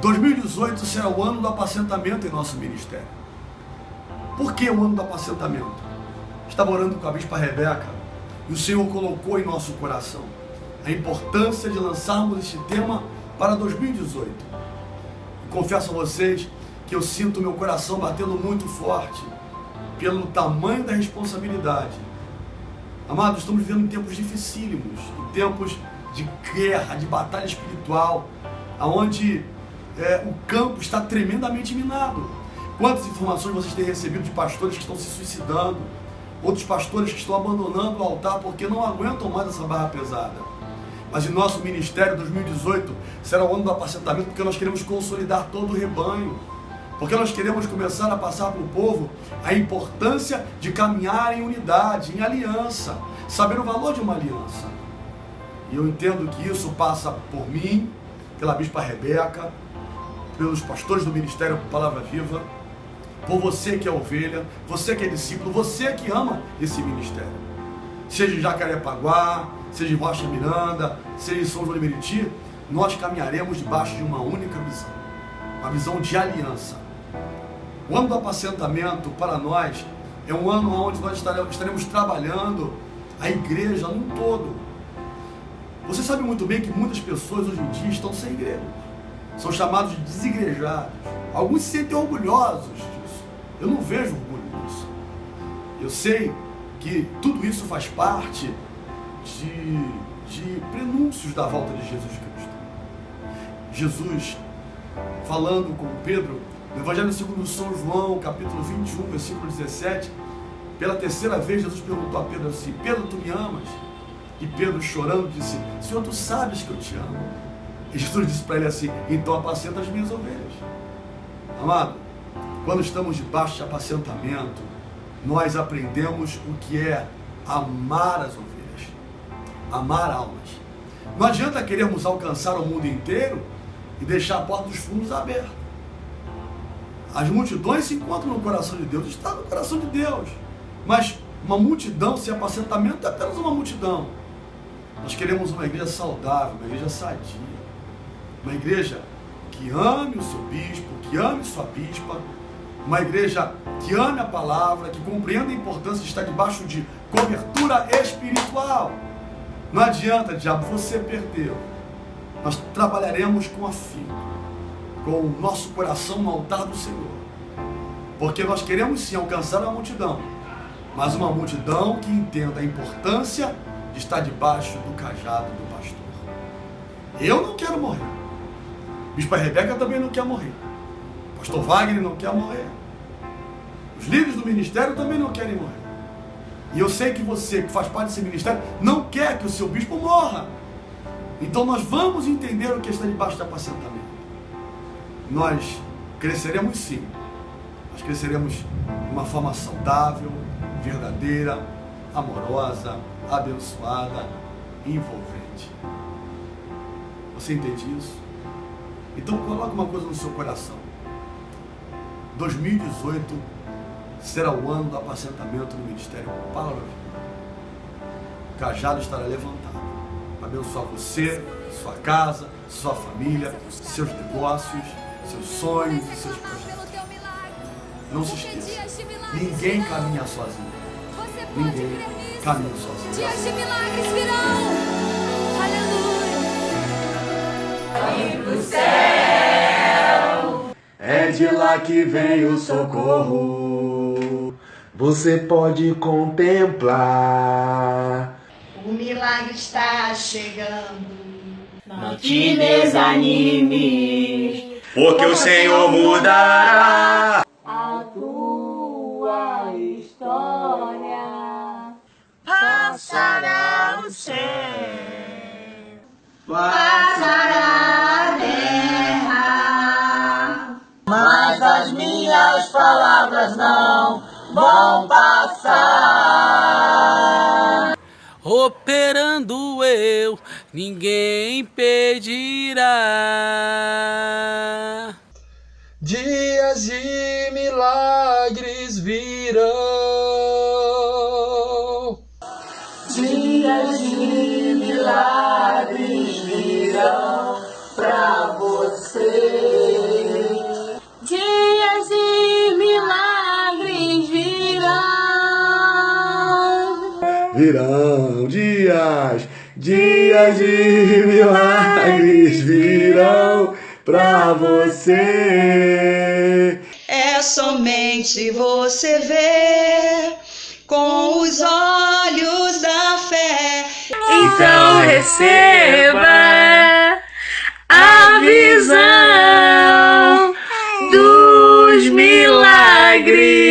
2018 será o ano do apacentamento em nosso ministério. Por que o ano do apacentamento? Estava orando com a bispa Rebeca e o Senhor colocou em nosso coração a importância de lançarmos este tema para 2018. E confesso a vocês que eu sinto meu coração batendo muito forte pelo tamanho da responsabilidade. Amados, estamos vivendo tempos dificílimos, em tempos de guerra, de batalha espiritual, aonde é, o campo está tremendamente minado. Quantas informações vocês têm recebido de pastores que estão se suicidando, outros pastores que estão abandonando o altar porque não aguentam mais essa barra pesada. Mas em nosso ministério 2018 será o ano do apacentamento porque nós queremos consolidar todo o rebanho. Porque nós queremos começar a passar para o povo a importância de caminhar em unidade, em aliança, saber o valor de uma aliança. E eu entendo que isso passa por mim, pela Bispa Rebeca, pelos pastores do Ministério Palavra Viva, por você que é ovelha, você que é discípulo, você que ama esse ministério. Seja em Jacarepaguá, seja em Rocha Miranda, seja em São João de Meriti, nós caminharemos debaixo de uma única visão, uma visão de aliança. O ano do apacentamento para nós é um ano onde nós estaremos trabalhando a igreja num todo. Você sabe muito bem que muitas pessoas hoje em dia estão sem igreja são chamados de desigrejados. Alguns se sentem orgulhosos disso. Eu não vejo orgulho nisso. Eu sei que tudo isso faz parte de, de prenúncios da volta de Jesus Cristo. Jesus, falando com Pedro, no Evangelho segundo São João, capítulo 21, versículo 17, pela terceira vez Jesus perguntou a Pedro assim, Pedro, tu me amas? E Pedro chorando disse, Senhor, tu sabes que eu te amo. Jesus disse para ele assim: Então apacenta as minhas ovelhas. Amado, quando estamos debaixo de apacentamento, nós aprendemos o que é amar as ovelhas, amar almas. Não adianta querermos alcançar o mundo inteiro e deixar a porta dos fundos aberta. As multidões se encontram no coração de Deus, está no coração de Deus. Mas uma multidão sem apacentamento é apenas uma multidão. Nós queremos uma igreja saudável, uma igreja sadia uma igreja que ame o seu bispo, que ame sua bispa, uma igreja que ame a palavra, que compreenda a importância de estar debaixo de cobertura espiritual. Não adianta, diabo, você perdeu. Nós trabalharemos com afinco, com o nosso coração no altar do Senhor. Porque nós queremos sim alcançar a multidão, mas uma multidão que entenda a importância de estar debaixo do cajado do pastor. Eu não quero morrer. Bispa Rebeca também não quer morrer. Pastor Wagner não quer morrer. Os líderes do ministério também não querem morrer. E eu sei que você, que faz parte desse ministério, não quer que o seu bispo morra. Então nós vamos entender o que está debaixo de apacentamento. Nós cresceremos sim. Nós cresceremos de uma forma saudável, verdadeira, amorosa, abençoada envolvente. Você entende isso? Então coloque uma coisa no seu coração. 2018 será o ano do apacentamento no Ministério Palavra O cajado estará levantado para abençoar você, sua casa, sua família, seus negócios, seus sonhos e seus projetos. Não se esqueça, ninguém caminha sozinho. Ninguém caminha sozinho. Dias de milagres virão. De lá que vem o socorro. Você pode contemplar. O milagre está chegando. Não te desanimes, porque o Senhor mudará a tua história. Passará o céu. Passará palavras não vão passar. Operando eu, ninguém impedirá. Dias de milagres virão. Dias de milagres virão dias, dias de milagres virão pra você. É somente você ver com os olhos da fé. Então receba a visão dos milagres.